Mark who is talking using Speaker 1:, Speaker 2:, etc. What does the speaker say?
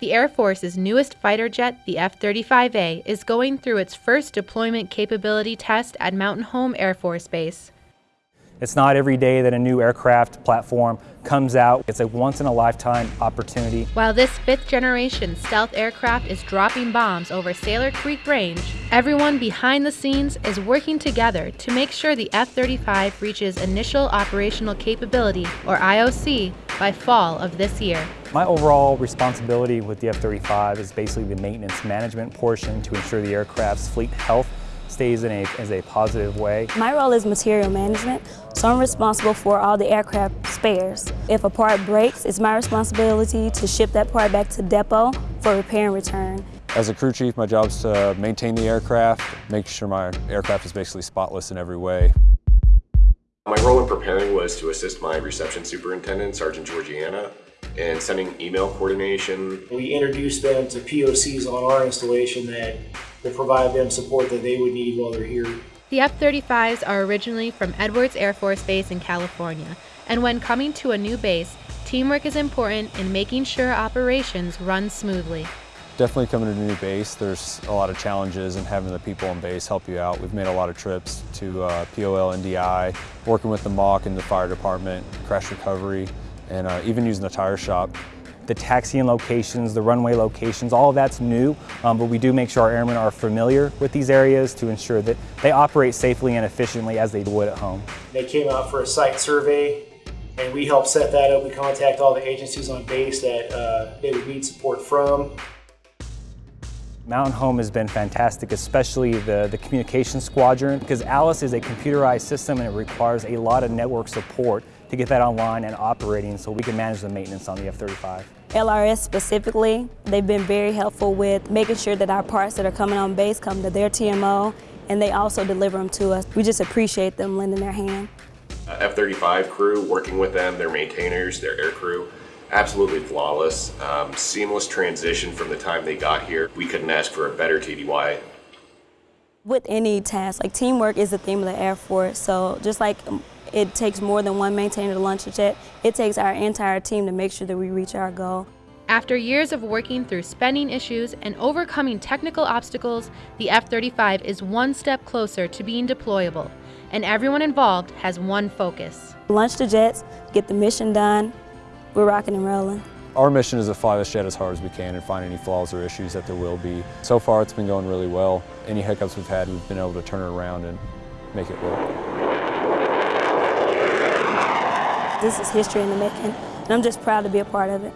Speaker 1: The Air Force's newest fighter jet, the F 35A, is going through its first deployment capability test at Mountain Home Air Force Base.
Speaker 2: It's not every day that a new aircraft platform comes out. It's a once in a lifetime opportunity.
Speaker 1: While this fifth generation stealth aircraft is dropping bombs over Saylor Creek Range, everyone behind the scenes is working together to make sure the F 35 reaches initial operational capability, or IOC, by fall of this year.
Speaker 2: My overall responsibility with the F-35 is basically the maintenance management portion to ensure the aircraft's fleet health stays in a, as a positive way.
Speaker 3: My role is material management, so I'm responsible for all the aircraft spares. If a part breaks, it's my responsibility to ship that part back to depot for repair and return.
Speaker 4: As a crew chief, my job is to maintain the aircraft, make sure my aircraft is basically spotless in every way.
Speaker 5: My role in preparing was to assist my reception superintendent, Sergeant Georgiana, in sending email coordination.
Speaker 6: We introduced them to POCs on our installation that will provide them support that they would need while they're here.
Speaker 1: The F 35s are originally from Edwards Air Force Base in California, and when coming to a new base, teamwork is important in making sure operations run smoothly.
Speaker 4: Definitely coming to a new base, there's a lot of challenges and having the people on base help you out. We've made a lot of trips to uh, POL, NDI, working with the MOC and the fire department, crash recovery, and uh, even using the tire shop.
Speaker 2: The taxiing locations, the runway locations, all of that's new, um, but we do make sure our airmen are familiar with these areas to ensure that they operate safely and efficiently as they would at home.
Speaker 6: They came out for a site survey and we helped set that up. We contact all the agencies on base that uh, they would need support from.
Speaker 2: Mountain Home has been fantastic, especially the, the communication squadron, because ALIS is a computerized system and it requires a lot of network support to get that online and operating so we can manage the maintenance on the F-35.
Speaker 3: LRS specifically, they've been very helpful with making sure that our parts that are coming on base come to their TMO and they also deliver them to us. We just appreciate them lending their hand.
Speaker 5: Uh, F-35 crew, working with them, their maintainers, their air crew, absolutely flawless. Um, seamless transition from the time they got here. We couldn't ask for a better TDY.
Speaker 3: With any task, like teamwork is the theme of the Air Force, so just like it takes more than one maintainer to launch a jet, it takes our entire team to make sure that we reach our goal.
Speaker 1: After years of working through spending issues and overcoming technical obstacles, the F 35 is one step closer to being deployable, and everyone involved has one focus.
Speaker 3: Launch the jets, get the mission done, we're rocking and rolling.
Speaker 4: Our mission is to fly this jet as hard as we can and find any flaws or issues that there will be. So far it's been going really well. Any hiccups we've had, we've been able to turn it around and make it work.
Speaker 3: This is history in the making, and I'm just proud to be a part of it.